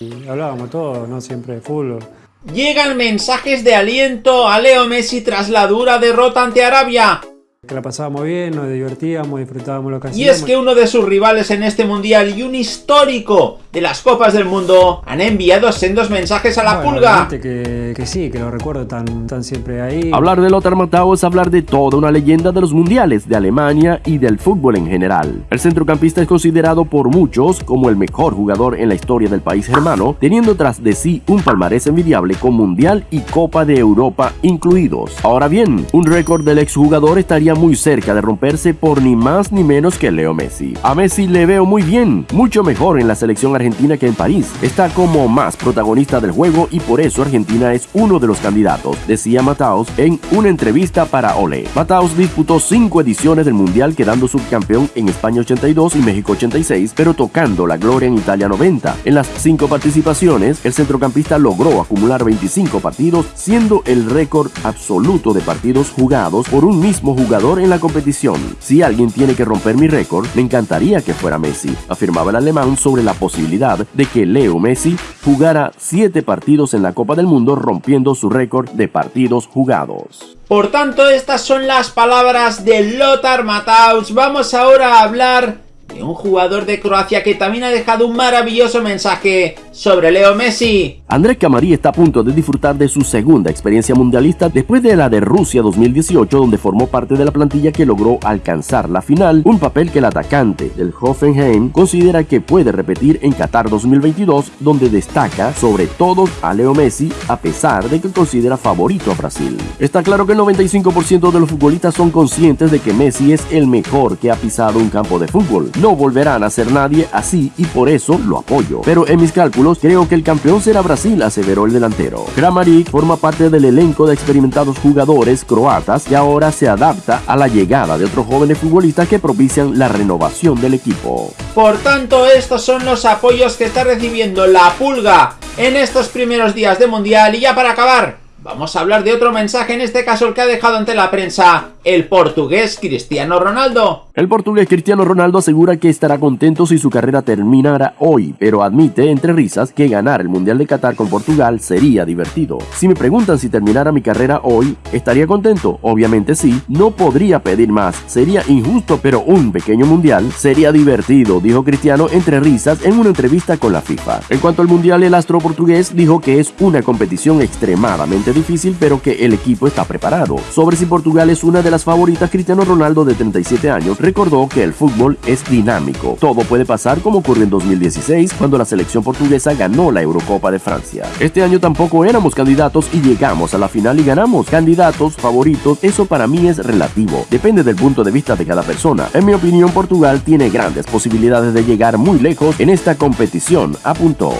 Y hablábamos todo, no siempre de fútbol. Llegan mensajes de aliento a Leo Messi tras la dura derrota ante Arabia. Que la pasábamos bien, nos divertíamos, disfrutábamos lo que Y es que uno de sus rivales en este mundial y un histórico de las Copas del Mundo han enviado sendos mensajes a la Bueno, pulga. Que, que sí, que lo recuerdo tan, tan siempre ahí. Hablar de Lothar Matthäus es hablar de toda una leyenda de los mundiales de Alemania y del fútbol en general. El centrocampista es considerado por muchos como el mejor jugador en la historia del país germano, teniendo tras de sí un palmarés envidiable con Mundial y Copa de Europa incluidos. Ahora bien, un récord del exjugador estaría muy cerca de romperse por ni más ni menos que Leo Messi. A Messi le veo muy bien, mucho mejor en la selección argentina que en París. Está como más protagonista del juego y por eso Argentina es uno de los candidatos, decía Mataos en una entrevista para Ole. Mataos disputó cinco ediciones del Mundial quedando subcampeón en España 82 y México 86, pero tocando la gloria en Italia 90. En las cinco participaciones, el centrocampista logró acumular 25 partidos, siendo el récord absoluto de partidos jugados por un mismo jugador en la competición. Si alguien tiene que romper mi récord, me encantaría que fuera Messi, afirmaba el alemán sobre la posibilidad de que Leo Messi jugara 7 partidos en la Copa del Mundo rompiendo su récord de partidos jugados. Por tanto, estas son las palabras de Lothar Matthaus. Vamos ahora a hablar un jugador de Croacia que también ha dejado un maravilloso mensaje sobre Leo Messi. Andrés Camarí está a punto de disfrutar de su segunda experiencia mundialista después de la de Rusia 2018 donde formó parte de la plantilla que logró alcanzar la final, un papel que el atacante del Hoffenheim considera que puede repetir en Qatar 2022 donde destaca sobre todo a Leo Messi a pesar de que considera favorito a Brasil. Está claro que el 95% de los futbolistas son conscientes de que Messi es el mejor que ha pisado un campo de fútbol. Volverán a ser nadie así y por eso lo apoyo. Pero en mis cálculos creo que el campeón será Brasil, aseveró el delantero. Kramaric forma parte del elenco de experimentados jugadores croatas y ahora se adapta a la llegada de otros jóvenes futbolistas que propician la renovación del equipo. Por tanto, estos son los apoyos que está recibiendo la pulga en estos primeros días de Mundial. Y ya para acabar, vamos a hablar de otro mensaje, en este caso el que ha dejado ante la prensa el portugués Cristiano Ronaldo. El portugués Cristiano Ronaldo asegura que estará contento si su carrera terminara hoy, pero admite entre risas que ganar el Mundial de Qatar con Portugal sería divertido. Si me preguntan si terminara mi carrera hoy, ¿estaría contento? Obviamente sí, no podría pedir más, sería injusto, pero un pequeño Mundial sería divertido, dijo Cristiano entre risas en una entrevista con la FIFA. En cuanto al Mundial, el astro portugués dijo que es una competición extremadamente difícil, pero que el equipo está preparado. Sobre si Portugal es una las favoritas, Cristiano Ronaldo de 37 años recordó que el fútbol es dinámico. Todo puede pasar como ocurrió en 2016 cuando la selección portuguesa ganó la Eurocopa de Francia. Este año tampoco éramos candidatos y llegamos a la final y ganamos. Candidatos, favoritos, eso para mí es relativo. Depende del punto de vista de cada persona. En mi opinión, Portugal tiene grandes posibilidades de llegar muy lejos en esta competición, apuntó.